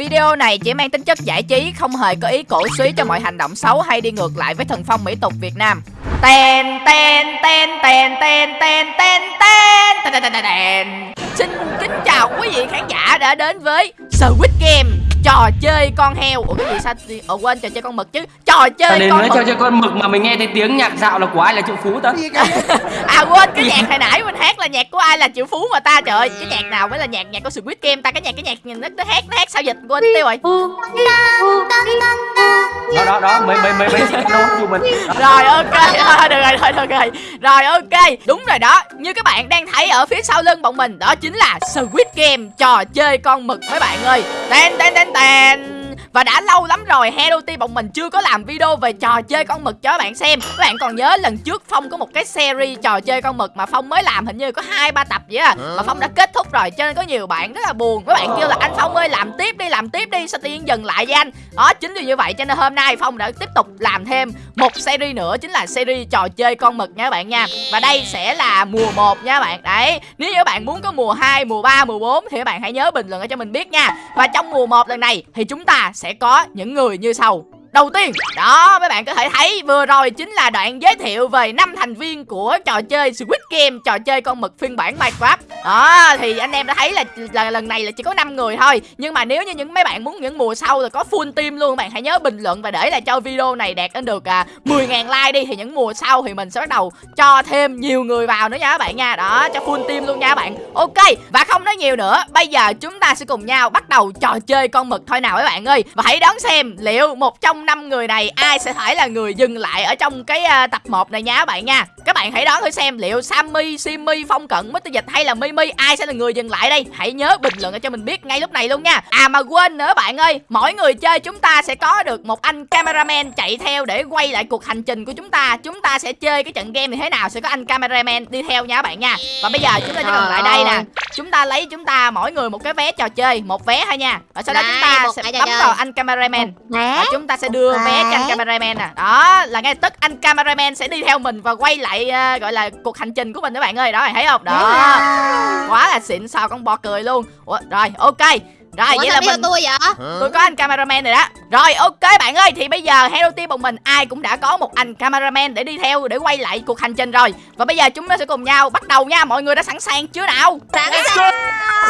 Video này chỉ mang tính chất giải trí, không hề có ý cổ suý cho mọi hành động xấu hay đi ngược lại với thần phong mỹ tục Việt Nam. Ten ten ten ten ten ten ten ten ten ten ten Xin kính chào quý vị khán giả đã đến với Squid Game trò chơi con heo. Ủa cái gì sao ủa quên trò chơi con mực chứ? Trò chơi con mực trò chơi con mực mà mình nghe thấy tiếng nhạc dạo là của ai là triệu phú ta? À quên cái nhạc hồi nãy mình hát là nhạc của ai là triệu phú mà ta? Trời ơi, cái nhạc nào mới là nhạc nhạc của Squid Game ta? Cái nhạc cái nhạc nó, nó hát nó hát sao dịch quên tiêu rồi. Đó đó đó mấy mấy mấy mấy đâu mình. Rồi ok thôi được rồi thôi được rồi. Rồi ok đúng rồi đó. Như các bạn đang thấy ở phía sau lưng bọn mình đó chính là Squid Game trò chơi con mực mấy bạn ơi. Ten ten And. Và đã lâu lắm rồi Hello Team bọn mình chưa có làm video về trò chơi con mực cho các bạn xem. Các bạn còn nhớ lần trước Phong có một cái series trò chơi con mực mà Phong mới làm hình như có hai ba tập vậy à Mà Phong đã kết thúc rồi cho nên có nhiều bạn rất là buồn. Các bạn kêu là anh Phong ơi làm tiếp đi làm tiếp đi sao tự nhiên dừng lại với anh? Đó chính vì như vậy cho nên hôm nay Phong đã tiếp tục làm thêm một series nữa chính là series trò chơi con mực nha các bạn nha. Và đây sẽ là mùa 1 nha các bạn. Đấy nếu như các bạn muốn có mùa 2, mùa 3, mùa 4 thì các bạn hãy nhớ bình luận ở cho mình biết nha. Và trong mùa 1 lần này thì chúng ta sẽ sẽ có những người như sau. Đầu tiên, đó mấy bạn có thể thấy vừa rồi chính là đoạn giới thiệu về năm thành viên của trò chơi Squid Game, trò chơi con mực phiên bản Minecraft. Đó, thì anh em đã thấy là, là lần này là chỉ có 5 người thôi. Nhưng mà nếu như những mấy bạn muốn những mùa sau là có full team luôn, bạn hãy nhớ bình luận và để lại cho video này đạt đến được à, 10.000 like đi thì những mùa sau thì mình sẽ bắt đầu cho thêm nhiều người vào nữa nha các bạn nha. Đó, cho full team luôn nha các bạn. Ok, và không nói nhiều nữa, bây giờ chúng ta sẽ cùng nhau bắt đầu trò chơi con mực thôi nào các bạn ơi. Và hãy đón xem liệu một trong năm người này ai sẽ phải là người dừng lại ở trong cái uh, tập 1 này nha các bạn nha. Các bạn hãy đoán thử xem liệu Sammy, Simi, Phong Cận, Mr. Dịch hay là Mimi ai sẽ là người dừng lại đây. Hãy nhớ bình luận cho mình biết ngay lúc này luôn nha. À mà quên nữa bạn ơi mỗi người chơi chúng ta sẽ có được một anh cameraman chạy theo để quay lại cuộc hành trình của chúng ta. Chúng ta sẽ chơi cái trận game như thế nào sẽ có anh cameraman đi theo nha các bạn nha. Và bây giờ chúng ta chỉ cần lại đây nè. Chúng ta lấy chúng ta mỗi người một cái vé trò chơi một vé thôi nha. Và sau đó chúng ta sẽ bấm vào anh cameraman. Và chúng ta sẽ đưa vé cho anh cameraman nè đó là ngay tức anh cameraman sẽ đi theo mình và quay lại uh, gọi là cuộc hành trình của mình các bạn ơi. Đó thấy không? Đó. Quá là xịn sò con bò cười luôn. Ủa, rồi ok rồi Ủa, vậy sao là mình tôi vậy? Tôi có anh cameraman rồi đó. Rồi ok bạn ơi thì bây giờ hello team bọn mình ai cũng đã có một anh cameraman để đi theo để quay lại cuộc hành trình rồi. Và bây giờ chúng ta sẽ cùng nhau bắt đầu nha. Mọi người đã sẵn sàng chưa nào? Sẵn sàng.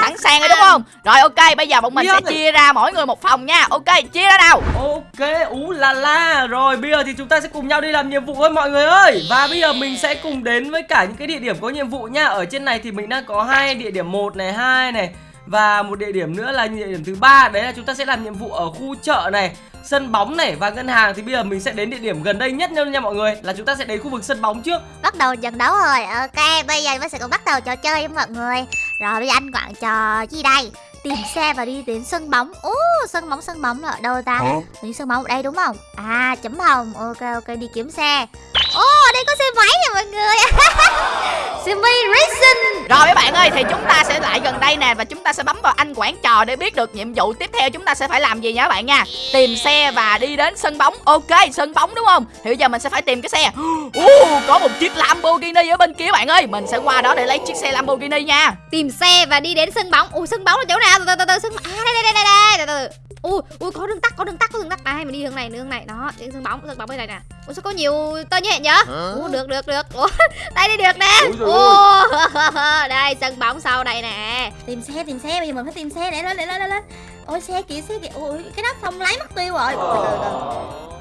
sẵn sàng rồi đúng không? Rồi ok bây giờ bọn mình sẽ chia ra mỗi người một phòng nha. Ok chia ra nào. Ok ú là la. Rồi bây giờ thì chúng ta sẽ cùng nhau đi làm nhiệm vụ thôi mọi người ơi. Và bây giờ mình sẽ cùng đến với cả những cái địa điểm có nhiệm vụ nha. Ở trên này thì mình đang có hai địa điểm một này hai này và một địa điểm nữa là địa điểm thứ ba, đấy là chúng ta sẽ làm nhiệm vụ ở khu chợ này, sân bóng này và ngân hàng. Thì bây giờ mình sẽ đến địa điểm gần đây nhất nha mọi người, là chúng ta sẽ đến khu vực sân bóng trước. Bắt đầu trận đấu rồi, ok, bây giờ mình sẽ cùng bắt đầu trò chơi với mọi người. Rồi bây giờ anh quặng trò gì đây? Tìm xe và đi đến sân bóng. Ồ, sân bóng sân bóng là ở đâu ta? Đi sân bóng ở đây đúng không? À chấm hồng. Ok ok đi kiếm xe. Ồ, oh, đây có xe máy nè mọi người. Simi Racing. Rồi các bạn ơi, thì chúng ta sẽ lại gần đây nè Và chúng ta sẽ bấm vào anh quản trò để biết được nhiệm vụ tiếp theo chúng ta sẽ phải làm gì nha các bạn nha. Tìm xe và đi đến sân bóng. Ok, sân bóng đúng không? Thì bây giờ mình sẽ phải tìm cái xe. Uh, Có một chiếc Lamborghini ở bên kia bạn ơi. Mình sẽ qua đó để lấy chiếc xe Lamborghini nha. Tìm xe và đi đến sân bóng. Ủa sân bóng là chỗ nào? Từ từ từ từ sân À đây đây đây đây đây từ từ ui ui có đường tắt có đường tắt có đường tắt. Này mình đi hướng này hướng này. Đó đi sân bóng sân bóng bên này nè. Ủa sao có nhiều tơ như vậy nhở? Ủa được được được. Ủa đây đi được nè. Ủa đây sân bóng sau đây nè. Tìm xe tìm xe bây giờ mình phải tìm xe để lên để lên lên lên. Ôi xe kìa xe kìa. Ôi cái nắp phong lái mất tiêu rồi.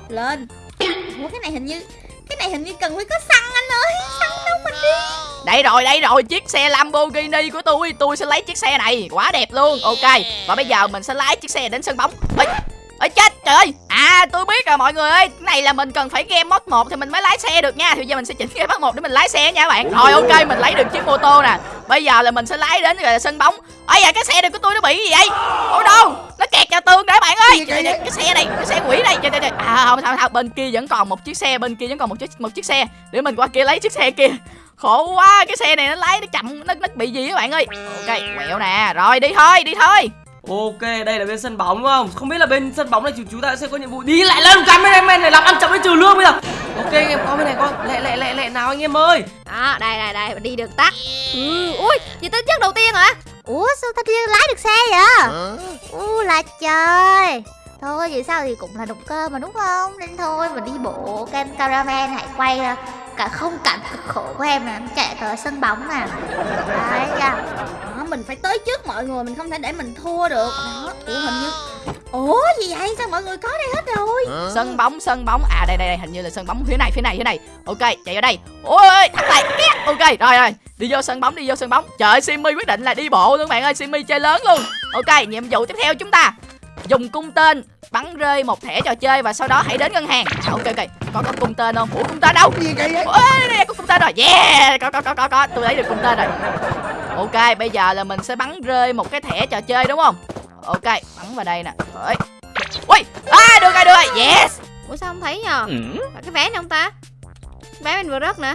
Lên. Ủa cái này hình như cái này hình như cần phải có xăng anh ơi xăng đâu mình đi. Đây rồi đây rồi chiếc xe Lamborghini của tôi tôi sẽ lấy chiếc xe này. Quá đẹp luôn. Ok và bây giờ mình sẽ lái chiếc xe đến sân bóng. Ê, Ê chết trời. Ơi À tôi biết rồi mọi người ơi. Cái này là mình cần phải game mod 1 thì mình mới lái xe được nha. Thì giờ mình sẽ chỉnh game mod 1 để mình lái xe nha các bạn. Rồi ok mình lấy được chiếc mô tô nè. Bây giờ là mình sẽ lái đến gọi là sân bóng. Ây à cái xe này của tôi nó bị gì vậy? Ôi đâu? Nó kẹt vào tường đấy bạn ơi. Trời, trời, Cái xe này cái xe quỷ này. Trời, trời, trời. À không sao sao bên kia vẫn còn một chiếc xe Bên kia vẫn còn một chiếc một chiếc xe. Để mình qua kia lấy chiếc xe kia. Khổ quá cái xe này nó lái nó chậm nó nó bị gì các bạn ơi? Ok quẹo nè. Rồi đi thôi đi thôi. Ok, đây là bên sân bóng đúng không? Không biết là bên sân bóng này chúng ta sẽ có nhiệm vụ đi lại lên cameraman này làm ăn chậm với trừ lương bây giờ. Ok anh em có bên này con, lẹ lẹ lẹ lẹ nào anh em ơi. Đó, đây đây đây đi được tắt. Ừ, ui, gì tới trước đầu tiên hả? ủa sao thanh niên lái được xe vậy u là trời thôi vậy sao thì cũng là động cơ mà đúng không nên thôi mình đi bộ kem cameraman hãy quay à, cả không cảnh cực khổ của em là chạy tới sân bóng nè. Đấy chưa Đó, mình phải tới trước mọi người mình không thể để mình thua được. Đó ủa hình như ủa gì vậy? Sao mọi người có đây hết rồi? Sân bóng sân bóng. À đây đây đây hình như là sân bóng phía này phía này phía này. Ok chạy vào đây. Ôi thằng này két ok rồi rồi. Đi vô sân bóng đi vô sân bóng. Trời ơi, Simmy quyết định là đi bộ luôn bạn ơi. Simmy chơi lớn luôn. Ok nhiệm vụ tiếp theo chúng ta dùng cung tên bắn rơi một thẻ trò chơi và sau đó hãy đến ngân hàng. À, ok ok. Có có cung tên không? Ủa cung tên đâu? Gì vậy? Ôi đây, có cung tên rồi. Yeah có có có có có. Tôi lấy được cung tên rồi. Ok bây giờ là mình sẽ bắn rơi một cái thẻ trò chơi đúng không? Ok bắn vào đây nè. Ôi. ui à được rồi được rồi. Yes. Ủa sao không thấy nhờ? Phải cái vé này không ta? Vé mình vừa rớt nè.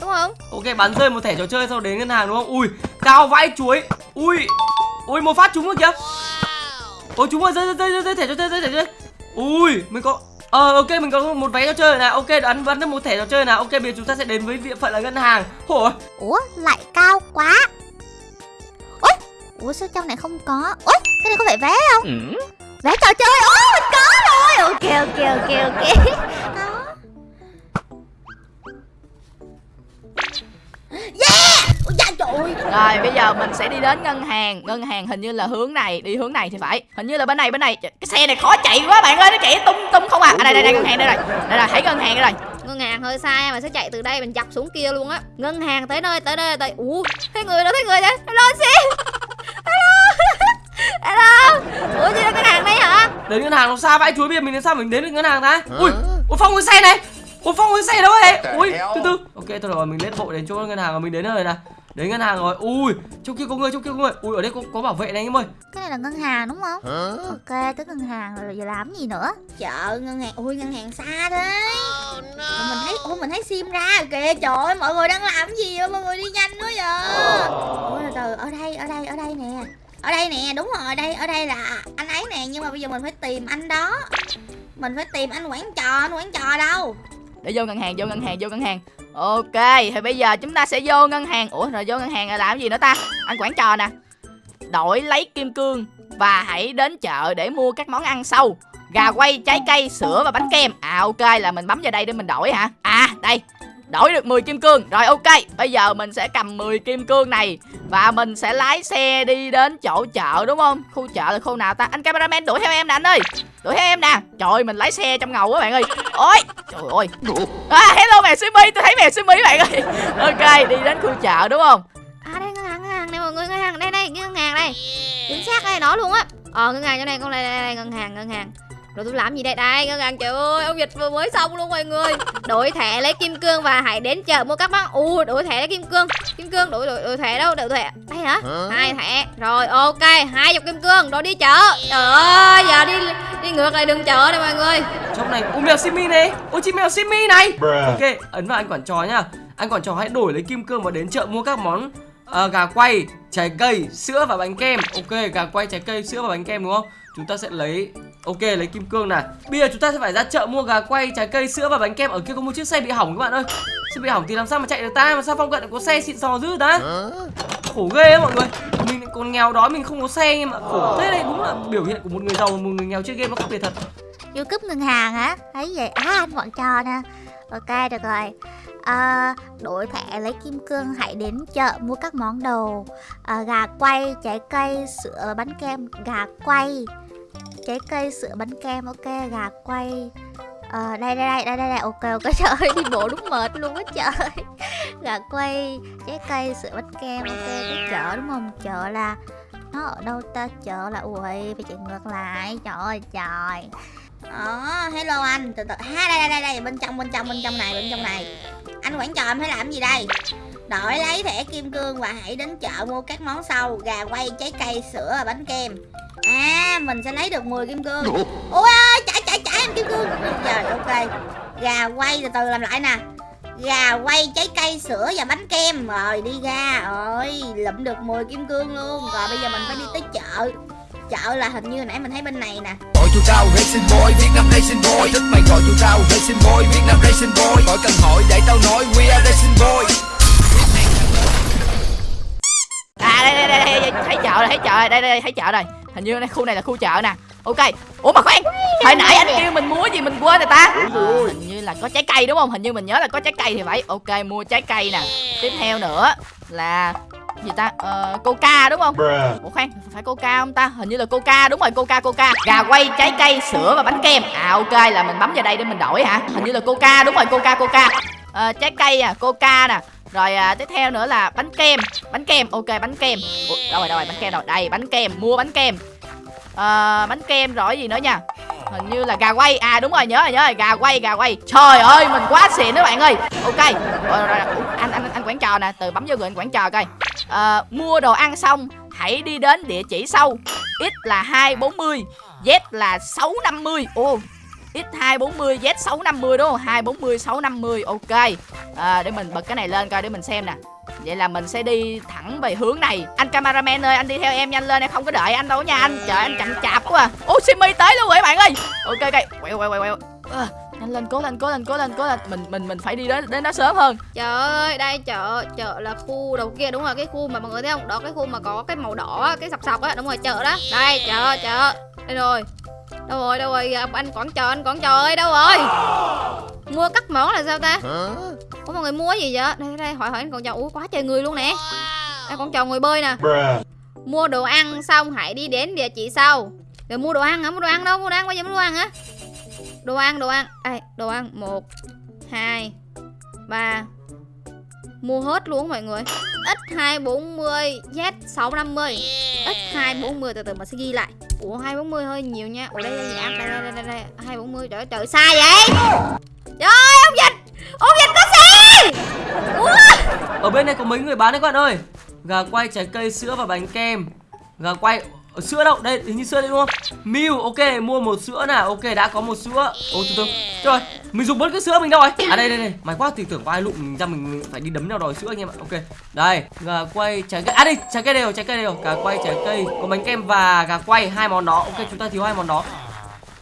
Đúng không? Ok bắn rơi một thẻ trò chơi sau đến ngân hàng đúng không? Ui, cao vãi chuối. Ui. Ui một phát trúng rồi kìa. Ôi trúng rồi, rơi rơi rơi rơi thẻ trò chơi rơi thẻ chơi. Ui, mình có Ờ ok mình có một vé trò chơi này. Ok bắn bắn được một thẻ trò chơi nào. Ok bây giờ chúng ta sẽ đến với địa phận là ngân hàng. Ôi, ủa lại cao quá. Ủa ủa sao trong này không có? Ủa cái này có phải vé không? Vé trò chơi. Ủa mình có rồi. Ok ok ok ok. Đó. Ôi ơi. Rồi bây giờ mình sẽ đi đến ngân hàng. Ngân hàng hình như là hướng này đi hướng này thì phải. Hình như là bên này bên này. Cái xe này khó chạy quá bạn ơi nó chạy tung tung không à, à đây đây đây ngân hàng đây rồi. Đây rồi thấy ngân hàng đây rồi. Ngân hàng hơi xa mà sẽ chạy từ đây mình dọc xuống kia luôn á. Ngân hàng tới nơi tới nơi tới ủa thấy người đâu thấy người đấy hello sim. Hello. Hello. Ủa gì là ngân hàng đây hả? Đến ngân hàng nó xa vãi chuối bây giờ mình làm sao mình đến được ngân hàng ta? Ui, ui Phong cái xe này. Ui Phong cái xe đâu vậy? Ui, từ từ. Ok thôi rồi mình lên bộ đến chỗ ngân hàng rồi mình đến rồi nè. Đến ngân hàng rồi. Ui, trong kia có người, trong kia có người. Ui ở đây có, có bảo vệ này anh em ơi. cái này là ngân hàng đúng không? Ok tới ngân hàng rồi giờ làm gì nữa? Chợ ngân hàng ui ngân hàng xa thế. Mà mình thấy ôi mình thấy sim ra kìa. Trời ơi mọi người đang làm gì vậy? Mọi người đi nhanh quá vậy. Ôi từ từ ở đây ở đây ở đây nè. Ở đây nè đúng rồi đây ở đây là anh ấy nè. Nhưng mà bây giờ mình phải tìm anh đó. Mình phải tìm anh quản trò anh quản trò đâu? Để vô ngân hàng vô ngân hàng vô ngân hàng ok, thì bây giờ chúng ta sẽ vô ngân hàng. Ủa, rồi vô ngân hàng là làm gì nữa ta? Anh quản trò nè. Đổi lấy kim cương và hãy đến chợ để mua các món ăn sau. Gà quay, trái cây, sữa và bánh kem. À ok, là mình bấm vào đây để mình đổi hả? À đây đổi được 10 kim cương. Rồi, ok. Bây giờ mình sẽ cầm 10 kim cương này và mình sẽ lái xe đi đến chỗ chợ, đúng không? Khu chợ là khu nào ta? Anh cameraman đuổi theo em nè, anh ơi. Đuổi theo em nè. Trời mình lái xe trong ngầu quá bạn ơi. Ôi, trời ơi. À hello mẹ Simi. Tôi thấy mẹ Simi bạn ơi. Ok, đi đến khu chợ, đúng không? À đây, ngân hàng ngân hàng. Đây, mọi người, ngân hàng. Đây đây, ngân hàng đây. Chính xác đây, nó luôn á. Ờ ngân hàng chỗ này, con này đây đây, ngân hàng ngân hàng rồi tôi làm gì đây? Đây ngân hàng trời ơi ông dịch vừa mới xong luôn mọi người. Đổi thẻ lấy kim cương và hãy đến chợ mua các món. U đổi thẻ lấy kim cương. Kim cương đổi đổi, đổi thẻ đâu? Đổi thẻ. Đây hả? Hai thẻ. Rồi ok hai chục kim cương rồi đi chợ. Trời ơi giờ đi đi ngược lại đường chợ này mọi người. Trong này, ui mèo Simi này. Ôi chị mèo Simi này. Ok, ấn vào anh quản trò nhá. Anh quản trò hãy đổi lấy kim cương và đến chợ mua các món ờ, gà quay, trái cây, sữa và bánh kem. Ok, gà quay, trái cây, sữa và bánh kem đúng không? Chúng ta sẽ lấy Ok lấy kim cương này. Bây giờ chúng ta sẽ phải ra chợ mua gà quay, trái cây, sữa và bánh kem. Ở kia có một chiếc xe bị hỏng các bạn ơi. Xe bị hỏng thì làm sao mà chạy được ta? Mà sao phong cận lại có xe xịn sò dữ ta? Khổ ghê á mọi người. Mình còn nghèo đói mình không có xe nhưng mà khổ. Thế này đúng là biểu hiện của một người giàu và một người nghèo chơi game nó khác biệt thật. Vô cướp ngân hàng hả thấy vậy à anh bọn trò nè. Ok được rồi. À, đổi thẻ lấy kim cương hãy đến chợ mua các món đồ. À, gà quay trái cây sữa bánh kem gà quay trái cây sữa bánh kem ok gà quay. Ờ, đây đây đây đây đây đây ok ok trời ơi đi bộ đúng mệt luôn á trời. Gà quay trái cây sữa bánh kem ok cái chợ đúng không? Chợ là nó ở đâu ta? Chợ là ui phải chạy ngược lại trời ơi trời. Ờ, hello anh, từ từ, ha đây đây đây đây, bên trong bên trong bên trong này bên trong này. Anh quản trò em phải làm gì đây? Đổi lấy thẻ kim cương và hãy đến chợ mua các món sau. Gà quay, trái cây, sữa và bánh kem. À, mình sẽ lấy được 10 kim cương. Ôi ơi, chạy chạy chạy em kim cương. Rồi, ok. Gà quay, từ từ làm lại nè. Gà quay, trái cây, sữa và bánh kem. Rồi, đi ra. Rồi, lụm được 10 kim cương luôn. Rồi, bây giờ mình phải đi tới chợ. Chợ là hình như nãy mình thấy bên này nè. Gọi chú tao Racing Boy, Việt Nam Racing Boy. Thích mày gọi chú tao Racing Boy, Việt Nam Racing Boy. Gọi cần hỏi để tao nói We are Racing Boy đây đây đây, đây thấy chợ rồi thấy chợ rồi đây đây thấy chợ rồi. Hình như đây khu này là khu chợ nè. Ok. Ủa mà khoan hồi nãy anh kêu mình mua gì mình quên rồi ta? À, hình như là có trái cây đúng không? Hình như mình nhớ là có trái cây thì phải. Ok mua trái cây nè. Tiếp theo nữa là gì ta? Ờ, coca đúng không? Ủa khoan phải coca không ta? Hình như là coca đúng rồi coca coca. Gà quay trái cây sữa và bánh kem. À ok là mình bấm vào đây để mình đổi hả? Hình như là coca đúng rồi coca coca Ờ, trái cây à coca nè. Rồi à, tiếp theo nữa là bánh kem. Bánh kem ok bánh kem. Ủa, đâu rồi đâu rồi bánh kem rồi đây bánh kem mua bánh kem. À, bánh kem rồi gì nữa nha? Hình như là gà quay. À đúng rồi nhớ rồi nhớ rồi. Gà quay gà quay. Trời ơi mình quá xịn đó bạn ơi. Ok. Ờ, rồi, rồi, rồi. Ủa, anh anh anh quản trò nè từ bấm vô người anh quản trò coi. À, mua đồ ăn xong hãy đi đến địa chỉ sau. X là 240 z là 650 ô X240 Z650 đúng không? 240 650 ok. À, để mình bật cái này lên coi để mình xem nè. Vậy là mình sẽ đi thẳng về hướng này Anh cameraman ơi anh đi theo em nhanh lên Em không có đợi anh đâu nha anh Trời anh chậm chạp quá à Ô Simi tới luôn rồi bạn ơi Ok ok quẹo quẹo quẹo quẹo à, Nhanh lên cố lên cố lên cố lên cố lên Mình mình mình phải đi đến đến đó sớm hơn Trời ơi, đây chợ, chợ là khu đầu kia đúng rồi, cái khu mà mọi người thấy không? Đó cái khu mà có cái màu đỏ, cái sọc sọc á, đúng rồi, chợ đó. Đây, chợ, chợ. Đây rồi. Đâu rồi, đâu rồi, à, anh quản chờ, anh quản chờ ơi, đâu rồi? Mua cắt món là sao ta? Ủa mọi người mua gì vậy? Đây, đây, hỏi hỏi anh quản chờ. Ủa quá trời người luôn nè. Đây quản chờ ngồi bơi nè. Mua đồ ăn xong hãy đi đến địa chỉ sau. Rồi mua đồ ăn hả? Mua đồ ăn đâu? Mua đồ ăn bây giờ mua đồ ăn hả? Đồ ăn, đồ ăn. Đây, đồ ăn. một hai ba Mua hết luôn mọi người X240 Z650 X240 từ từ mình sẽ ghi lại Ủa 240 hơi nhiều nha. Ủa đây đây gì đây đây đây, đây, đây. 240 trời trời sai vậy. Trời ơi ông dịch Ông dịch có xe. Ủa? Ở bên này có mấy người bán đấy các bạn ơi? Gà quay, trái cây, sữa và bánh kem. Gà quay Ờ, sữa đâu? Đây hình như sữa đây đúng không? Mew ok mua một sữa nào? Ok đã có một sữa. Ô từ từ. Rồi mình dùng bớt cái sữa mình đâu rồi à đây đây đây. Mày quá thì tưởng có ai lụm mình ra mình, phải đi đấm nhau đòi sữa anh em ạ. Ok. Đây gà quay trái cây. À đây trái cây đều trái cây đều. Gà quay trái cây. Có bánh kem và gà quay hai món đó. Ok chúng ta thiếu hai món đó.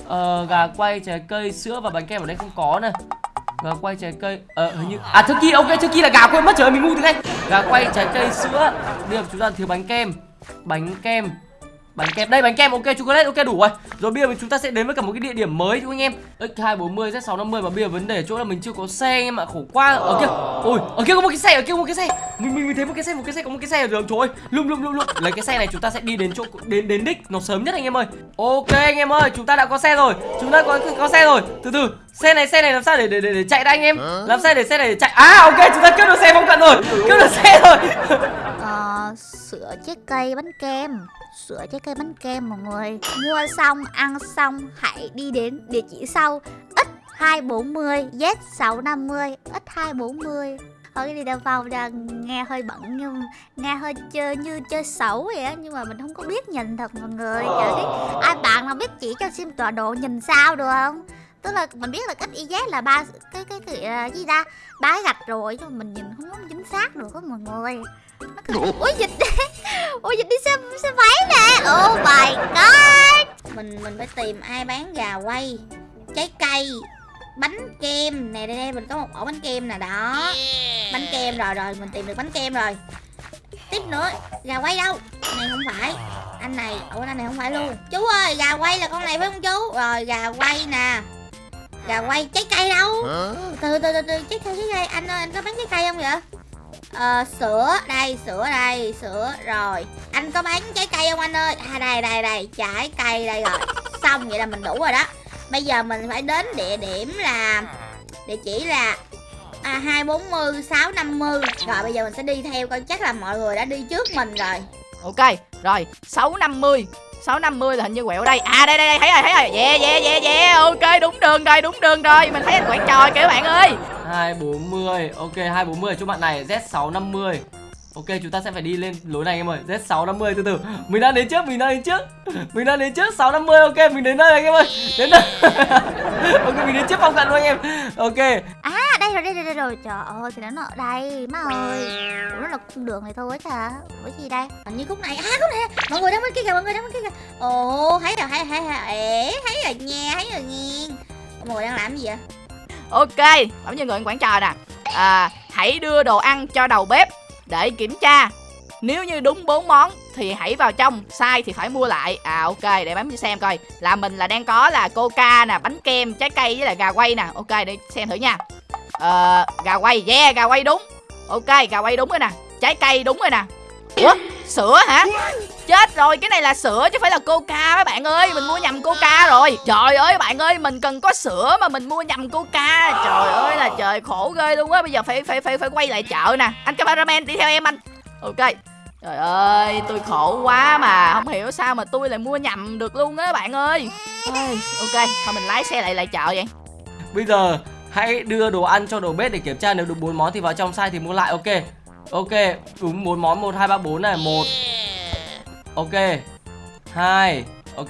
Ờ, gà quay trái cây sữa và bánh kem ở đây không có nè. Gà quay trái cây. Ờ hình như à turkey ok turkey là gà quên mất trời mình ngu thế này. Gà quay trái cây sữa. Bây giờ chúng ta thiếu bánh kem. Bánh kem bánh kem. Đây bánh kem ok chocolate ok đủ rồi. Rồi bây giờ chúng ta sẽ đến với cả một cái địa điểm mới chú anh em. X 240 z 650 mà bây giờ vấn đề chỗ là mình chưa có xe anh em ạ khổ quá. Ở kia ôi ở kia có một cái xe ở kia có một cái xe. Mình mình, mình thấy một cái xe một cái xe có một cái xe ở đường trời ơi. Lum lum lum lum. Lấy cái xe này chúng ta sẽ đi đến chỗ đến đến đích nó sớm nhất anh em ơi. Ok anh em ơi chúng ta đã có xe rồi. Chúng ta có có xe rồi. Từ từ xe này xe này làm sao để để để, để chạy đã anh em? Làm sao để xe này để chạy? À ok chúng ta cướp được xe phong cận rồi. Cướp được xe rồi Ờ, sữa trái cây bánh kem Sữa trái cây bánh kem mọi người Mua xong, ăn xong Hãy đi đến địa chỉ sau. X240 Z650 X240 ở cái đi đào vào là nghe hơi bận nhưng nghe hơi chơi như chơi xấu vậy á nhưng mà mình không có biết nhìn thật mọi người. Ai bạn nào biết chỉ cho sim tọa độ nhìn sao được? không tức là mình biết là cách y là ba cái cái cái à, gì ta? Ba cái gạch rồi nhưng mà mình nhìn không có chính xác được á mọi người. Nó cứ... ủa? Dịch ủa dịch đi xe xe máy nè. Oh my god. Mình mình phải tìm ai bán gà quay Trái cây Bánh kem Nè. Đây đây mình có một ổ bánh kem nè đó. Bánh kem rồi rồi mình tìm được bánh kem rồi. Tiếp nữa Gà quay đâu? Này không phải. Anh này Ủa anh này không phải luôn. Chú ơi gà quay là con này phải không chú? Rồi gà quay nè Gà quay trái cây đâu? Từ từ từ từ trái cây trái cây. Anh ơi anh có bán trái cây không vậy? Ờ, sữa đây sữa đây sữa rồi. Anh có bán trái cây không anh ơi? À đây đây đây trái cây đây rồi. Xong vậy là mình đủ rồi đó. Bây giờ mình phải đến địa điểm là địa chỉ là à, 240 650 rồi bây giờ mình sẽ đi theo coi chắc là mọi người đã đi trước mình rồi. Ok, rồi 650 650 là hình như quẹo đây. À đây đây đây thấy rồi thấy rồi. Yeah yeah yeah yeah. Ok đúng đường rồi đúng đường rồi. Mình thấy anh quảng trò kìa các bạn ơi. 240 Ok 240 cho bạn này Z650 Ok chúng ta sẽ phải đi lên lối này em ơi. Z650 từ từ. Mình đang đến trước Mình đang đến trước. Mình đang đến trước 650 Ok mình đến đây anh em ơi. Đến đây Ok mình đến trước phong cận luôn anh em. Ok. À đây rồi đây rồi đây rồi. Trời ơi thì nó ở đây. Má ơi. Ủa, nó là cung đường này thôi chà ủa gì đây? Hình như khúc này. À khúc này. Mọi người đang bên kia kìa mọi người đang bên kia kìa. Ồ thấy rồi thấy thấy thấy ế thấy rồi nha thấy rồi nha mọi người đang làm gì vậy? Ok Bấm như người quản trò nè. À, Hãy đưa đồ ăn cho đầu bếp Để kiểm tra. Nếu như đúng bốn món thì hãy vào trong sai thì phải mua lại. À ok để bấm cho xem coi. Là mình là đang có là coca nè bánh kem trái cây với là gà quay nè. Ok để xem thử nha ờ gà quay yeah gà quay đúng. Ok gà quay đúng rồi nè. Trái cây đúng rồi nè. Ủa sữa hả? Chết rồi cái này là sữa chứ phải là coca mấy bạn ơi. Mình mua nhầm coca rồi. Trời ơi bạn ơi mình cần có sữa mà mình mua nhầm coca. Trời ơi là trời khổ ghê luôn á. Bây giờ phải phải phải phải quay lại chợ nè. Anh cameraman đi theo em anh. Ok. Trời ơi tôi khổ quá mà. Không hiểu sao mà tôi lại mua nhầm được luôn á bạn ơi. Ôi, ok thôi mình lái xe lại lại chợ vậy. Bây giờ hãy đưa đồ ăn cho đầu bếp để kiểm tra nếu đúng bốn món thì vào trong sai thì mua lại ok. Ok, đúng bốn món 1 2 3 4 này, 1. Ok. 2. Ok.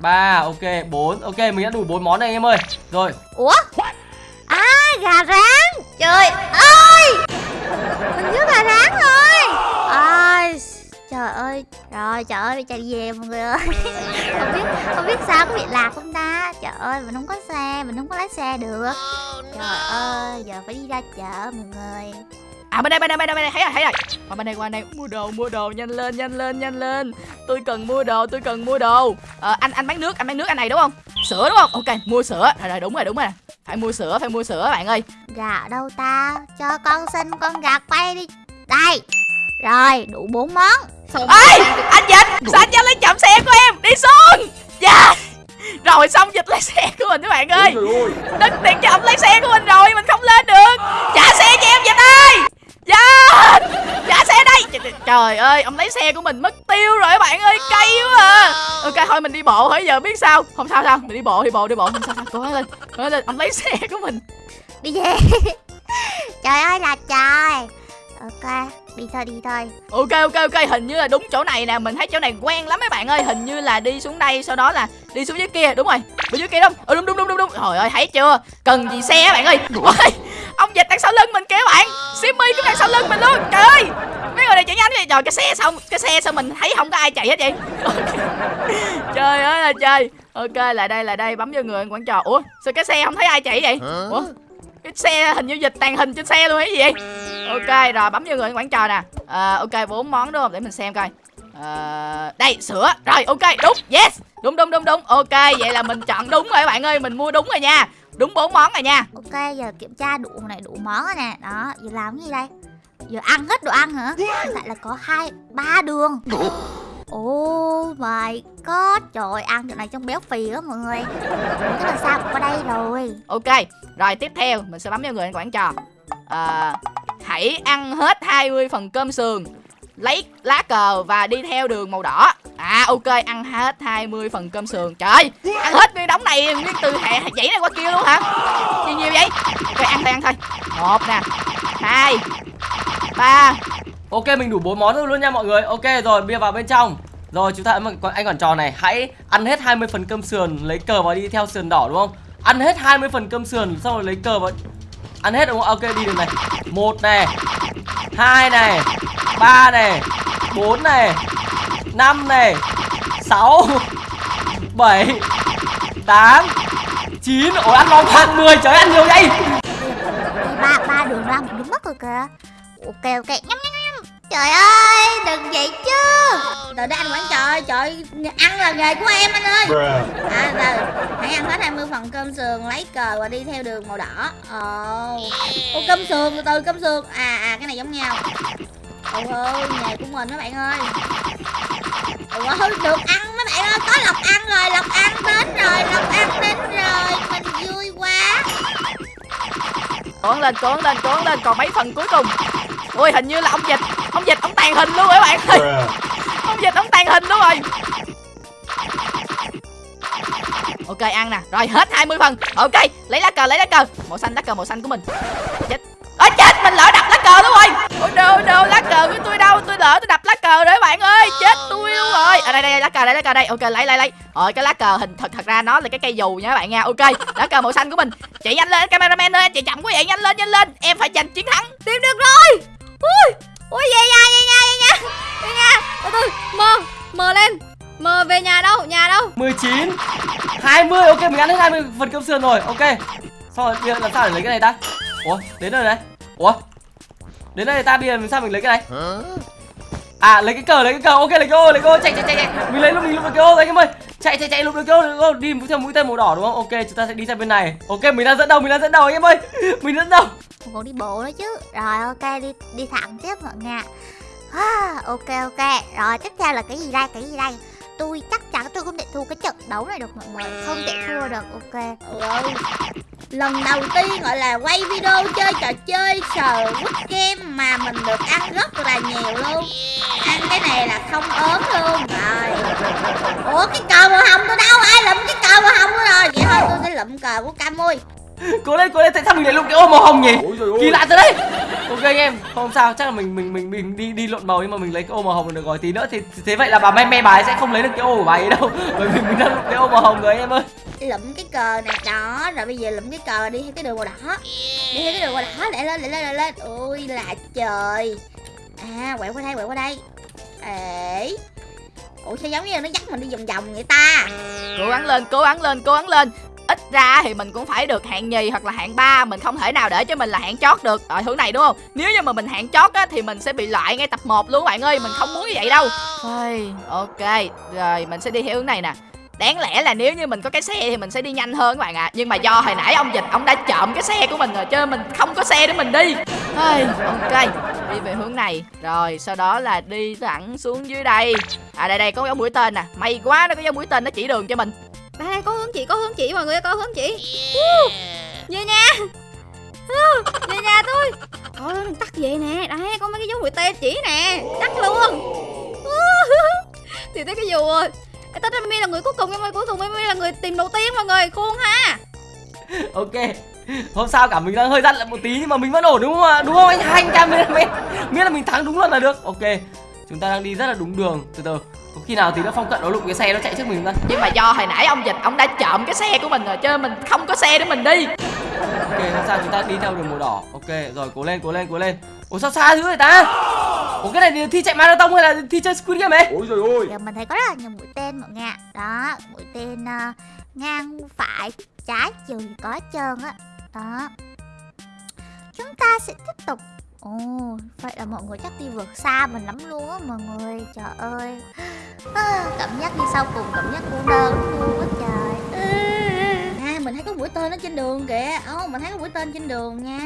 3, ok, 4. Ok, mình đã đủ bốn món này em ơi. Rồi, Ủa À gà rán Trời ơi Mình nhớ gà rán rồi Trời ơi Rồi trời ơi chạy về mọi người ơi Không biết không biết sao có bị lạc không ta Trời ơi mình không có xe Mình không có lái xe được Trời ơi Giờ phải đi ra chợ mọi người À bên đây bên đây bên đây bên đây thấy rồi thấy rồi. Qua bên đây qua bên đây mua đồ mua đồ nhanh lên nhanh lên nhanh lên. Tôi cần mua đồ tôi cần mua đồ. Ờ, anh anh bán nước anh bán nước anh này đúng không? Sữa đúng không? Ok mua sữa. Rồi rồi đúng rồi đúng rồi. Phải mua sữa phải mua sữa bạn ơi. Gà đâu ta Cho con xin con gà quay đi Đây Rồi đủ bốn món. Xong Ê anh Dịch sao anh cho lấy chậm xe của em? Đi xuống. Dạ. Rồi xong dịch lấy xe của mình các bạn ơi. Đất tiền cho ông lấy xe của mình rồi mình không lên được. Trả xe cho em dịch ơi. Dạ. Trả xe đây. Trời- ơi ông lấy xe của mình mất tiêu rồi các bạn ơi Cay quá à. Ok thôi mình đi bộ hỏi giờ biết sao? Không sao sao? Mình đi bộ đi bộ đi bộ. Không sao sao? Cố lên Cố lên. Ông lấy xe của mình. Đi về. Trời ơi là trời. Ok Đi thôi đi thôi. Ok ok ok Hình như là đúng chỗ này nè. Mình thấy chỗ này quen lắm mấy bạn ơi. Hình như là đi xuống đây Sau đó là đi xuống dưới kia. Đúng rồi Bên dưới kia đúng. Ừ, đúng đúng đúng đúng đúng. Trời ơi thấy chưa? Cần gì xe các bạn ơi? Ôi, Ông dịch đằng sau lưng mình kìa các bạn. Simmy cũng đằng sau lưng mình luôn. Trời ơi Mấy người này chạy nhanh vậy. Trời cái xe sao Cái xe sao mình thấy không có ai chạy hết vậy. Trời ơi là trời. Ok lại đây lại đây. Bấm vô người quán trò. Ủa sao cái xe không thấy ai chạy vậy? Ủa cái xe hình như dịch tàn hình trên xe luôn hay gì vậy ok rồi bấm vô người quán trò nè. À, ok bốn món đúng không? Để mình xem coi. À, đây sữa. Rồi ok đúng. Yes. Đúng đúng đúng đúng. Ok vậy là mình chọn đúng rồi các bạn ơi. Mình mua đúng rồi nha. Đúng bốn món rồi nha. Ok giờ kiểm tra đủ này đủ món rồi nè. Đó giờ làm cái gì đây? Giờ ăn hết đồ ăn hả? Hiện tại là có hai ba đường. Oh my god Trời ăn chỗ này trong béo phì á mọi người. Cái là sao? Cũng có đây rồi. Ok rồi tiếp theo mình sẽ bấm vô người quán trò à, hãy ăn hết 20 phần cơm sườn lấy lá cờ và đi theo đường màu đỏ. À ok ăn hết 20 phần cơm sườn. Trời ăn hết nguyên đống này nguyên từ hệ dãy này qua kia luôn hả? Gì nhiều vậy? Ok ăn thôi ăn thôi. Một nè hai ba. Ok mình đủ bốn món luôn nha mọi người. Ok rồi bia vào bên trong. Rồi chúng ta ấn anh quản trò này Hãy ăn hết 20 phần cơm sườn Lấy cờ và đi theo sườn đỏ đúng không? Ăn hết 20 phần cơm sườn Xong rồi lấy cờ và Ăn hết đúng không? Ok, đi được này. Một này, hai này, ba này, bốn này, năm này, sáu, bảy, tám, chín. Ôi, ăn long thang mười. Trời ăn nhiều vậy. Ba ba đường ra một đúng mất rồi kìa Ok ok, nhắm Trời ơi đừng vậy chứ. Trời đất anh quản trò ơi, trời ăn là nghề của em anh ơi. À rồi, hãy ăn hết 20 phần cơm sườn lấy cờ và đi theo đường màu đỏ. Ồ Ô cơm sườn từ từ cơm sườn. À à cái này giống nhau. Ôi ơi nghề của mình mấy bạn ơi. Ôi được ăn mấy bạn ơi có lộc ăn rồi lộc ăn đến rồi lộc ăn đến rồi. Mình vui quá. Cố gắng lên cố gắng lên cố gắng lên còn mấy phần cuối cùng ui hình như là ông dịch. Ông dịch ông tàn hình luôn các bạn ơi. Ông dịch ông tàn hình luôn rồi. Ok ăn nè. Rồi hết 20 phần. Ok lấy lá cờ lấy lá cờ. Màu xanh lá cờ màu xanh của mình. Chết. Ơi chết mình lỡ đập lá cờ luôn rồi. Ôi đâu đâu lá cờ của tôi đâu? Tôi lỡ tôi đập lá cờ rồi các bạn ơi. Chết tôi luôn rồi. À đây đây lá cờ đây lá cờ đây. Ok lấy lấy lấy. Rồi cái lá cờ hình thật thật ra nó là cái cây dù nha các bạn nha. Ok lá cờ màu xanh của mình. Chạy nhanh lên cameraman ơi. Chạy chậm quá vậy nhanh lên nhanh lên. Em phải giành chiến thắng. Tìm được rồi Ui! Ui, về nhà về nhà về nhà. Về nhà. Từ từ Mờ Mờ lên. Mờ về nhà đâu Nhà đâu? 19 20 ok, mình ăn hết 20 phần cơm sườn rồi, ok. Xong rồi, bây giờ làm sao để lấy cái này ta? Ủa, đến đây này. Ủa, Đến đây ta, bây giờ làm sao mình lấy cái này? À lấy cái cờ, lấy cái cờ. Ok, lấy cái ô, lấy cái ô. Chạy chạy chạy chạy. Mình lấy lúc mình lúc được cái ô đấy em ơi. Chạy chạy chạy lục được cái ô cái ô. Đi theo mũi tên màu đỏ, đúng không? Ok, chúng ta sẽ đi sang bên này. Ok, mình đang dẫn đầu, mình đang dẫn đầu, anh em ơi. Mình dẫn đầu còn đi bộ nữa chứ. Rồi ok đi đi thẳng tiếp mọi người ạ. à, ok ok. Rồi tiếp theo là cái gì đây cái gì đây? Tôi chắc chắn tôi không thể thua cái trận đấu này được mọi người. Không thể thua được ok. Ôi, lần đầu tiên gọi là quay video chơi trò chơi sờ quýt game mà mình được ăn rất là nhiều luôn. Ăn cái này là không ốm luôn. Rồi. Ủa cái cờ màu hồng tôi đâu? Ai lụm cái cờ màu hồng nữa rồi? Vậy thôi tôi sẽ lụm cờ của Camui cố lên cố lên tại sao mình lại lộn cái ô màu hồng nhỉ? Ôi giời ơi. kỳ lạ thật đấy. Ok anh em không sao chắc là mình mình mình mình đi đi lộn màu nhưng mà mình lấy cái ô màu hồng được rồi. Tí nữa thì thế vậy là bà may may bà ấy sẽ không lấy được cái ô của bà ấy đâu. Bởi vì mình đang lộn cái ô màu hồng rồi anh em ơi. Lụm cái cờ này đó. Rồi bây giờ lụm cái cờ đi theo cái đường màu đỏ. Đi theo cái đường màu đỏ lại lên lại lên lại lên. Ôi là trời. À quẹo qua đây quẹo qua đây. Ế ủa sao giống như nó dắt mình đi vòng vòng vậy ta? Cố gắng lên cố gắng lên cố gắng lên ít ra thì mình cũng phải được hạng nhì hoặc là hạng ba mình không thể nào để cho mình là hạng chót được. Ở thứ này đúng không? Nếu như mà mình hạng chót á thì mình sẽ bị loại ngay tập 1 luôn bạn ơi. Mình không muốn như vậy đâu. Ôi, ok. Rồi mình sẽ đi theo hướng này nè. Đáng lẽ là nếu như mình có cái xe thì mình sẽ đi nhanh hơn các bạn ạ. À. Nhưng mà do hồi nãy ông dịch ông đã trộm cái xe của mình rồi chứ mình không có xe để mình đi. Ôi, Ok. Đi về hướng này. Rồi sau đó là đi thẳng xuống dưới đây. À đây đây có dấu mũi tên nè. May quá nó có dấu mũi tên nó chỉ đường cho mình đây đây có hướng chỉ có hướng chỉ mọi người có hướng uh, về nhà. Uh, về nhà tôi. Thôi đừng tắt vậy nè. Đây có mấy cái dấu mũi tên chỉ nè. Tắt luôn. Uh, thì tới cái dù rồi Ê, Tết Mimi là người cuối cùng em ơi cuối cùng Mimi là người tìm đầu tiên mọi người. Khuôn ha. Ok. Không sao cả mình đang hơi dặn lại một tí nhưng mà mình vẫn ổn đúng không ạ? Đúng không anh? Hai anh cameraman miễn là mình thắng đúng luôn là được. Ok chúng ta đang đi rất là đúng đường. Từ từ. Có khi nào tí nó phong cận nó lụng cái xe nó chạy trước mình không ta? Nhưng mà do hồi nãy ông dịch ông đã trộm cái xe của mình rồi Cho nên mình không có xe để mình đi. Ok không sao chúng ta đi theo đường màu đỏ. Ok rồi cố lên cố lên cố lên. Ủa sao xa dữ vậy ta? Ủa cái này thì thi chạy marathon hay là thi chơi squid game ấy? Ôi giời ơi. giờ mình thấy có rất là nhiều mũi tên mọi người ạ. đó mũi tên ờ, ngang phải trái chiều có hết trơn á. Đó. Chúng ta sẽ tiếp tục ồ vậy là mọi người chắc đi vượt xa mình lắm luôn á mọi người. Trời ơi. À, cảm giác đi sau cùng cảm giác cô đơn luôn á trời. À mình thấy có mũi tên ở trên đường kìa. Ồ mình thấy có mũi tên trên đường nha.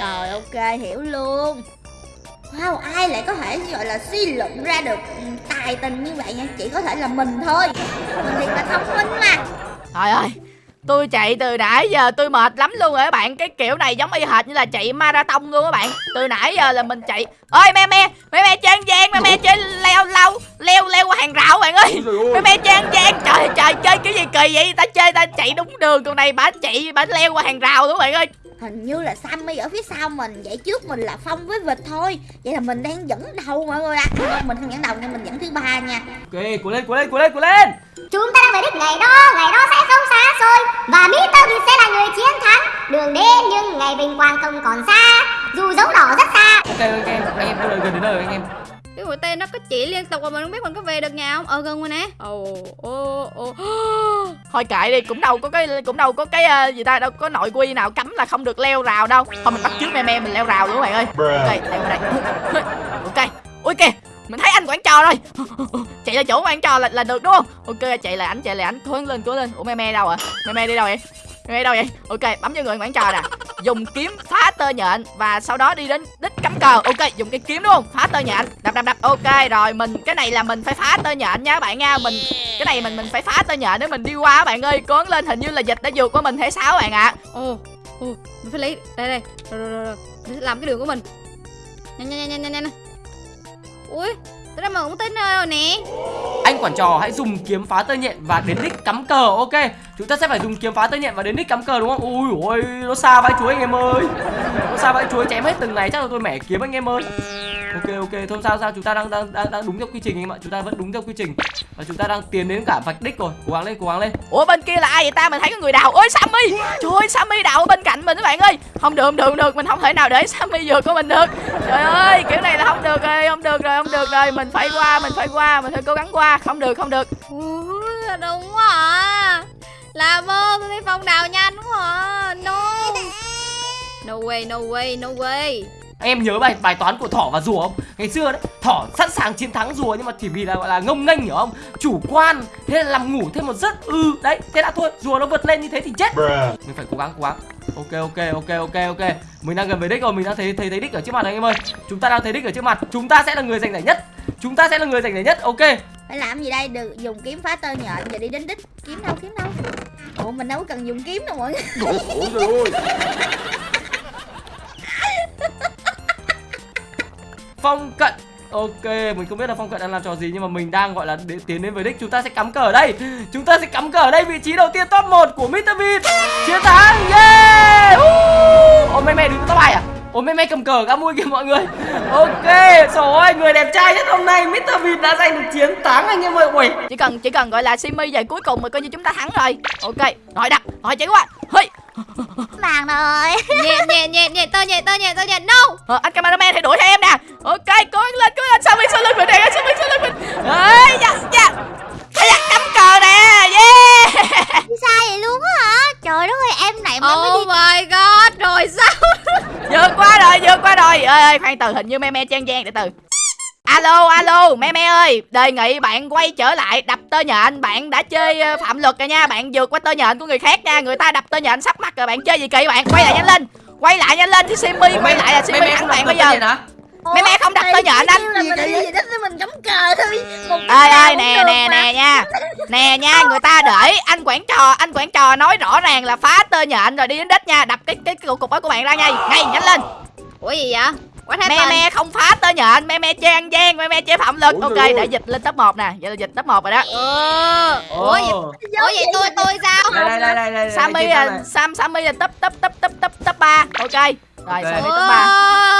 Rồi ok hiểu luôn. Wow, ai lại có thể gọi là suy luận ra được tài tình như vậy nha? Chỉ có thể là mình thôi. Mình thì là thông minh mà. Trời ơi Tôi chạy từ nãy giờ tôi mệt lắm luôn rồi các bạn. Cái kiểu này giống y hệt như là chạy marathon luôn các bạn. Từ nãy giờ là mình chạy. Ơi me me me me chơi gian me me chơi leo lâu leo leo qua hàng rào bạn ơi. Ôi me me chơi gian trời trời chơi cái gì kỳ vậy? Ta chơi ta chạy đúng đường còn này bả chạy bả leo qua hàng rào luôn bạn ơi Hình như là Sammy ở phía sau mình Vậy trước mình là Phong với Vịt thôi Vậy là mình đang dẫn đầu mọi người ạ à. Không, Mình không dẫn đầu nhưng mình dẫn thứ ba nha ok cố lên cố lên cố lên cố lên Chúng ta đang về đích ngày đó, ngày đó sẽ không xa xôi Và Mr. Bean sẽ là người chiến thắng Đường đến nhưng ngày vinh quang không còn xa Dù dấu đỏ rất xa ok ok anh em gần đến nơi anh em Cái mũi tên nó có chỉ liên tục mà mình không biết mình có về được nhà không? Ờ gần rồi nè. Ồ ồ ồ. Thôi kệ đi cũng đâu có cái cũng đâu có cái ờ, gì ta đâu có nội quy nào cấm là không được leo rào đâu. Thôi mình bắt trước me me mình leo rào luôn các bạn ơi. Ok leo đây. Ok ui kìa mình thấy anh quản trò rồi. Chạy ra chỗ quản trò là, là được đúng không? Ok chạy lại ảnh chạy lại ảnh cố lên cố lên. Ủa me me đâu à me me đi đâu vậy me đâu vậy? Ok bấm vô người quản trò nè. Dùng kiếm phá tơ nhện và sau đó đi đến đích cắm cờ. Ok dùng cái kiếm đúng không? Phá tơ nhện. Đập đập đập. Ok rồi mình cái này là mình phải phá tơ nhện nha các bạn nha. Mình cái này mình mình phải phá tơ nhện để mình đi qua các bạn ơi. Gắng lên hình như là dịch đã vượt qua mình sao các bạn ạ. Ồ ồ Mình phải lấy Đây đây. Rồi rồi rồi, rồi. Mình sẽ làm cái đường của mình. Nhanh nhanh nhanh nhanh nhanh nhanh. Ui Tôi đang mà cũng tên rồi nè. Anh quản trò hãy dùng kiếm phá tơ nhện và đến đích cắm cờ, ok? Chúng ta sẽ phải dùng kiếm phá tơ nhện và đến đích cắm cờ đúng không? Ui ôi, nó xa vãi chuối anh em ơi. Nó xa vãi chuối, chém hết từng này chắc là tôi mẻ kiếm anh em ơi ok ok. Thôi sao sao? Chúng ta đang đang đang, đang đúng theo quy trình anh em ạ. Chúng ta vẫn đúng theo quy trình. Và chúng ta đang tiến đến cả vạch đích rồi. Cố gắng lên cố gắng lên. Ủa bên kia là ai vậy ta? Mình thấy có người đào. Ôi sammy! Trời ơi sammy đào ở bên cạnh mình các bạn ơi. Không được không được không được. Mình không thể nào để sammy vượt của mình được. Trời ơi kiểu này là không được rồi không được rồi không được rồi. Mình phải qua mình phải qua mình phải cố gắng qua. Không được không được. Đúng quá à. Làm ơn tôi thấy Phong đào nhanh quá à. No. No way no way no way em nhớ bài bài toán của thỏ và rùa không? Ngày xưa đấy thỏ sẵn sàng chiến thắng rùa nhưng mà chỉ vì là gọi là ngông nghênh hiểu không? Chủ quan thế là làm ngủ thêm một giấc ừ đấy thế đã thôi rùa nó vượt lên như thế thì chết. Mình phải cố gắng cố gắng. Ok ok ok ok ok. Mình đang gần về đích rồi mình đang thấy thấy thấy đích ở trước mặt anh em ơi. Chúng ta đang thấy đích ở trước mặt. Chúng ta sẽ là người giành giải nhất. Chúng ta sẽ là người giành giải nhất ok. Phải làm gì đây? Được dùng kiếm phá tơ nhện và đi đến đích. Kiếm đâu kiếm đâu? Ủa mình đâu có cần dùng kiếm đâu mọi người phong cận. Ok, mình không biết là phong cận đang làm trò gì, nhưng mà mình đang, gọi là, để tiến đến với đích. Chúng ta sẽ cắm cờ ở đây. Chúng ta sẽ cắm cờ ở đây vị trí đầu tiên, top 1 của Mr Beat chiến thắng, yeah! Uh! Ôi mẹ mẹ đứng top 2 à? Ôi mẹ mẹ cầm cờ cả mui kìa mọi người. Ok, trời ơi, người đẹp trai nhất hôm nay Mr Beat đã giành được chiến thắng, anh em ơi. Ui. Chỉ cần chỉ cần gọi là simi về cuối cùng mà coi như chúng ta thắng rồi. Ok rồi đặt rồi chạy qua hơi Màng rồi. Nhẹ nhẹ nhẹ nhẹ tơ nhẹ tơ nhẹ tơ nhẹ. No! Ờ, anh cameraman hãy đuổi theo em nè. Ok cố gắng lên cố gắng lên. Sao mình sau lưng mình nè sao mình sau lưng mình? Ơi dạ dạ. Ây da, cắm cờ nè. Yeah. Sao vậy luôn á hả? Trời đất ơi em này mà mới oh my god rồi sao? Vượt qua rồi vượt qua rồi. Ơi ơi khoan từ hình như me me chen chen để từ alo alo me me ơi đề nghị bạn quay trở lại đập tơ nhện. Bạn đã chơi ờ, phạm luật rồi nha bạn vượt qua tơ nhện của người khác nha. Người ta đập tơ nhện sắp mặt rồi bạn chơi gì kỳ bạn? Quay lại nhanh lên quay lại nhanh lên chứ Simmy quay lại là Simmy thắng bạn bây giờ. Mẹ mẹ không đập tơ nhện anh. thì ơi ơi nè nè nè nha. Nè nha người ta để anh quản trò anh quản trò nói rõ ràng là phá tơ nhện rồi đi đến đích nha. Đập cái cái, cái cục của bạn ra ngay ngay nhanh lên. Ủa gì vậy me me không phá tơ nhện me me chơi ăn gian me me chơi phạm luật ok để dịch lên top 1 nè. Vậy là dịch top 1 rồi đó. Ờ. Ủa vậy ủa vậy tôi tôi sao? Đây đây đây đây đây Sammy là. Sam Sammy là top top top top top top 3 ok rồi Ok. Sammy top 3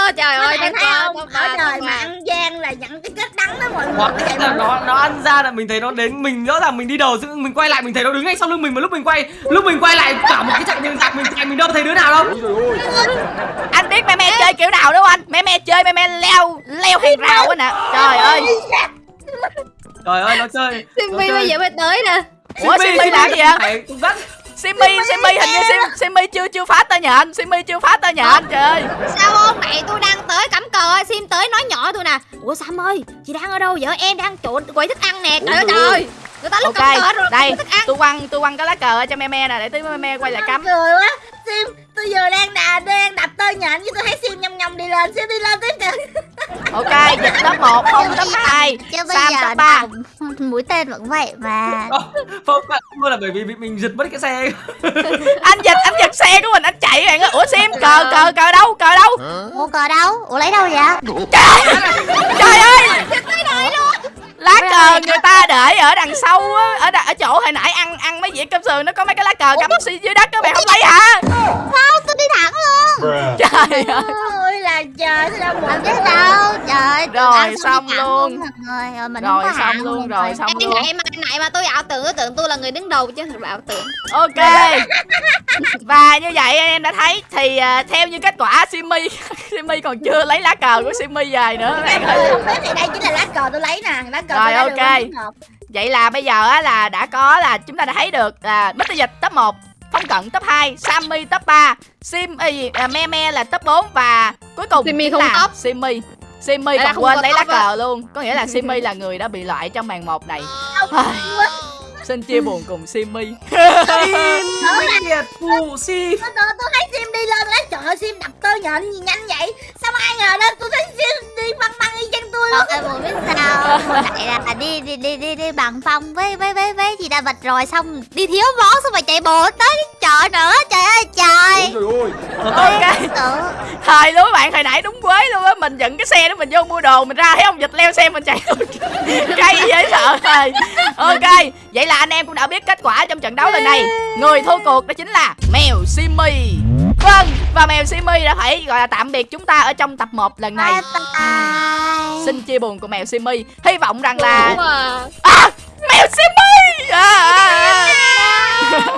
Ồ, trời Các ơi ơi, không? top ở ba, trời mà ăn gian là nhận cái kết đắng đó mọi người Hoặc Vậy là nó nó ăn ra là mình thấy nó đến mình rõ ràng mình đi đầu dựng mình quay lại mình thấy nó đứng ngay sau lưng mình mà lúc mình quay lúc mình quay lại cả một cái chặng đường dạc mình chạy mình đâu thấy đứa nào đâu. Anh biết me me chơi kiểu nào đúng không anh? Me me chơi me me leo leo hàng rào á nè trời ơi. Trời ơi nó chơi chơi. bây giờ mới tới nè. Ủa Simmy làm gì vậy? Phải cũng rất Simmy Simmy hình như Sim, Simmy chưa chưa phá tơ nhện Simmy chưa phá tơ nhện trời ơi. Sao ông này tôi đang tới cắm cờ Sim tới nói nhỏ tôi nè. Ủa Sam ơi chị đang ở đâu vậy? Em đang trộn quầy thức ăn nè. Trời ơi trời Người ta ok rồi đây quầy thức ăn. tôi quăng tôi quăng cái lá cờ cho me me nè để tí me me quay lại cắm. cười quá. Sim tôi giờ đang đà đang đập tơ nhện với tôi thấy Sim nhầm nhầm đi lên Sim đi lên tiếp kìa. Ok dịch top 1 không top 2 Chứ bây Sam top 3 đồng mũi tên vẫn vậy mà. Không phải luôn là bởi vì mình giật mất cái xe. Anh giật anh giật xe của mình anh chạy bạn ơi. Ủa Sim cờ cờ cờ đâu cờ đâu? Mua cờ đâu? Ủa lấy đâu vậy? Trời ở đằng sau á ở, đằng- ở chỗ hồi nãy ăn ăn mấy dĩa cơm sườn nó có mấy cái lá cờ cắm xi- dưới đất các bạn không lấy hả? Không tôi đi thẳng luôn. Trời ơi. là trời sao đâu biết đâu. Trời Rồi, xong luôn. Rồi mình Rồi, xong luôn, rồi, xong Cái luôn. này mà này mà tôi ảo tưởng tôi tưởng tôi là người đứng đầu chứ thật là ảo tưởng. Ok. Và như vậy anh em đã thấy thì à, theo như kết quả Simmy Simmy còn chưa lấy lá cờ của Simmy về nữa. Thế thì đây chính là lá cờ tôi lấy nè Lá cờ Rồi, tôi lấy ok. Vậy là bây giờ á là đã có là chúng ta đã thấy được là Mr. Dịch top 1 Phong Cận top 2 Sammy top 3 Sim à, gì, à, Me Me là top 4 Và cuối cùng Simmy chính không là top. Simmy. Simmy còn quên lấy lá cờ luôn. Có nghĩa là Simmy là người đã bị loại trong màn 1 này. Xin chia buồn cùng Simmy. Minh Liệt phụ si Tôi, thấy Sim đi lên lấy. Trời ơi Sim đập tơ nhện gì nhanh vậy? Sao mà ai ngờ đâu tôi thấy Sim đi băng băng y chang tôi luôn Ờ, em muốn biết sao Hồi nãy là đi đi đi đi đi bằng phong với với với với chị đã vật rồi xong đi thiếu vó xong rồi chạy bộ tới chợ nữa. Trời ơi trời. Ok Tự Thời luôn các bạn hồi nãy đúng quế luôn á Mình dựng cái xe đó mình vô mua đồ Mình ra thấy ông dịch leo xe mình chạy Cay dễ sợ rồi Ok Vậy là anh em cũng đã biết kết quả trong trận đấu lần này. Người thua cuộc đó chính là Mèo Simmy Vâng Và Mèo Simmy đã phải gọi là tạm biệt chúng ta Ở trong tập 1 lần này. Bye bye Xin chia buồn của Mèo Simmy Hy vọng rằng là à, Mèo Simmy à, à, à.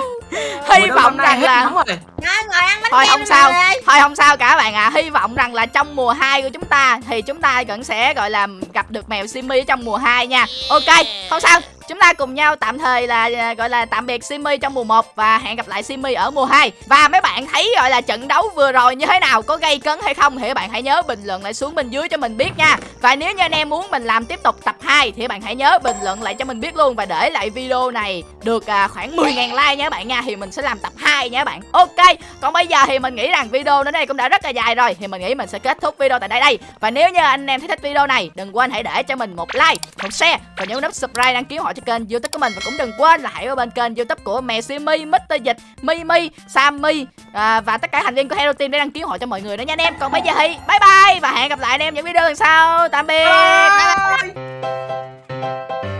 Hy vọng rằng là rồi. Ngồi, ngồi ăn bánh thôi không đi sao. Thôi không sao cả bạn ạ. Hy vọng rằng là trong mùa 2 của chúng ta thì chúng ta vẫn sẽ gọi là gặp được mèo Simmy ở trong mùa 2 nha. Ok không sao chúng ta cùng nhau tạm thời là à, gọi là tạm biệt Simi trong mùa 1 và hẹn gặp lại Simi ở mùa 2 và mấy bạn thấy gọi là trận đấu vừa rồi như thế nào? Có gây cấn hay không? Thì các bạn hãy nhớ bình luận lại xuống bên dưới cho mình biết nha. Và nếu như anh em muốn mình làm tiếp tục tập 2 thì các bạn hãy nhớ bình luận lại cho mình biết luôn. Và để lại video này được à, khoảng 10.000 like nha các bạn nha thì mình sẽ làm tập 2 nha các bạn. Ok còn bây giờ thì mình nghĩ rằng video đến đây cũng đã rất là dài rồi. Thì mình nghĩ mình sẽ kết thúc video tại đây đây. Và nếu như anh em thấy thích video này đừng quên hãy để cho mình một like một share và nhấn nút subscribe đăng ký họ cho kênh youtube của mình Và cũng đừng quên là hãy qua bên kênh youtube của mẹ Simi, Mr. Dịch, Mimi, Sammy à, Và tất cả thành viên của Hero Team để đăng ký hộ cho mọi người đó nha anh em Còn bây giờ thì bye bye và hẹn gặp lại anh em những video lần sau Tạm biệt bye. Bye bye.